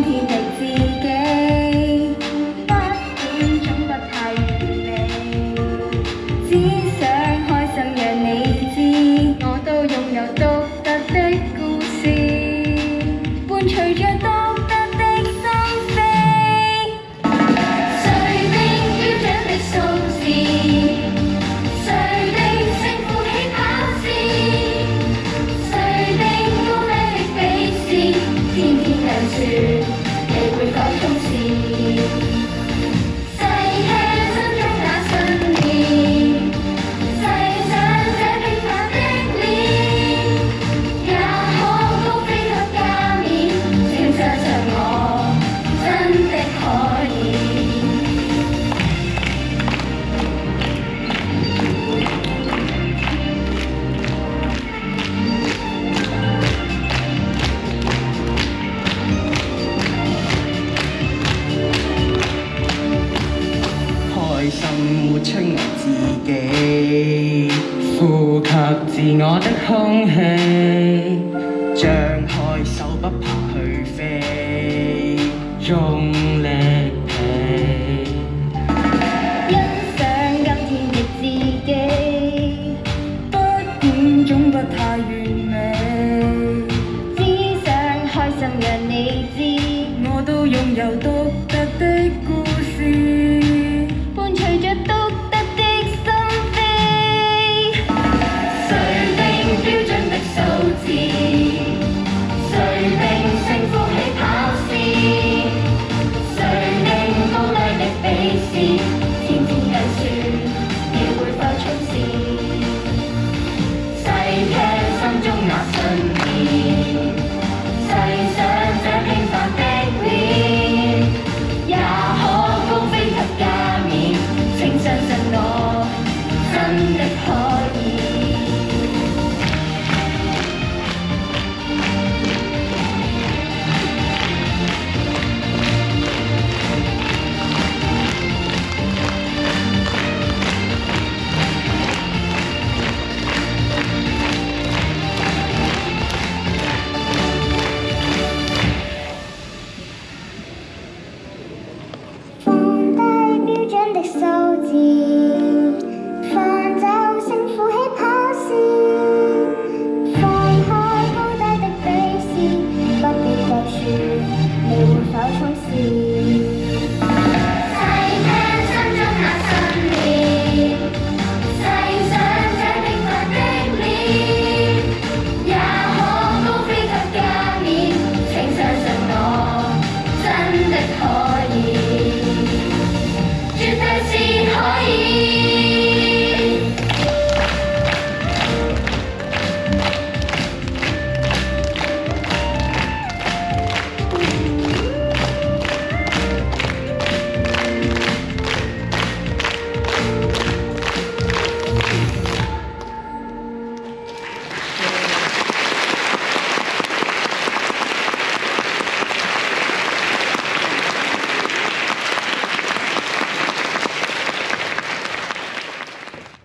19心活出我自己，呼吸自我的空气，张开手不怕去飞，用力劈，欣赏今天的自己，不管总不太完美，只想开心让你知，我都拥有多。